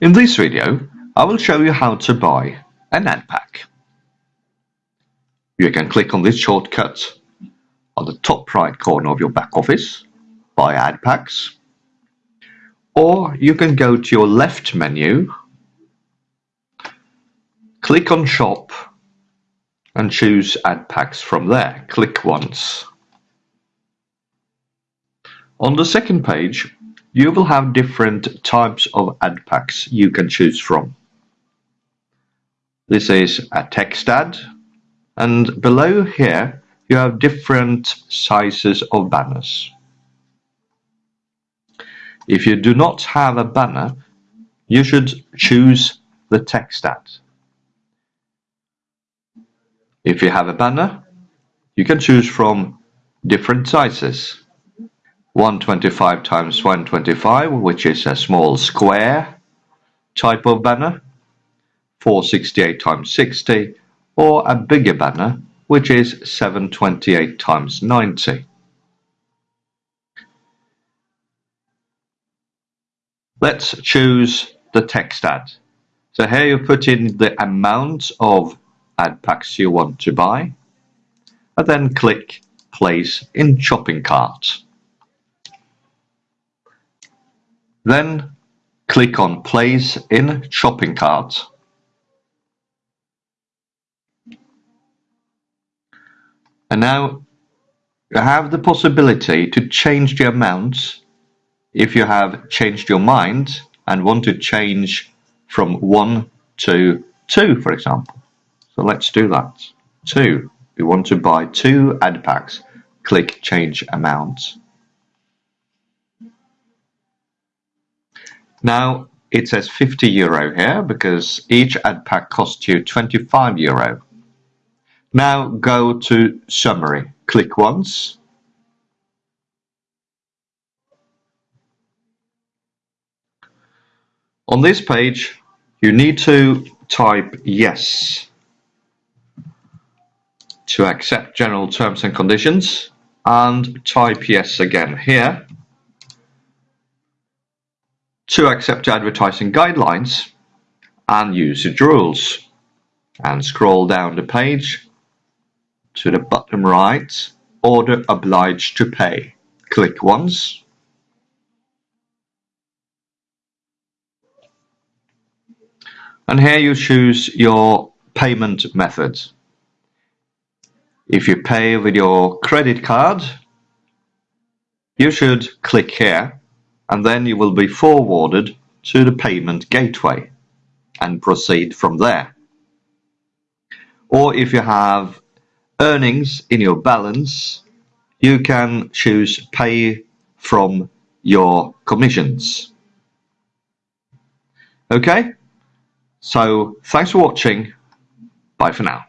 In this video, I will show you how to buy an ad pack. You can click on this shortcut on the top right corner of your back office, Buy Ad Packs, or you can go to your left menu, click on Shop and choose Ad Packs from there. Click once. On the second page, you will have different types of ad packs you can choose from. This is a text ad, and below here you have different sizes of banners. If you do not have a banner, you should choose the text ad. If you have a banner, you can choose from different sizes. 125 times 125, which is a small square type of banner, 468 times 60, or a bigger banner, which is 728 times 90. Let's choose the text ad. So here you put in the amount of ad packs you want to buy, and then click Place in Shopping Cart. Then click on Place in Shopping Cart. And now you have the possibility to change the amount if you have changed your mind and want to change from 1 to 2 for example. So let's do that. 2. We want to buy 2 ad packs. Click change amount. Now it says 50 euro here because each ad pack costs you 25 euro. Now go to summary. Click once. On this page you need to type yes to accept general terms and conditions and type yes again here to accept advertising guidelines and usage rules and scroll down the page to the bottom right order obliged to pay. Click once. And here you choose your payment method. If you pay with your credit card you should click here and then you will be forwarded to the payment gateway and proceed from there. Or if you have earnings in your balance, you can choose pay from your commissions. Okay, so thanks for watching. Bye for now.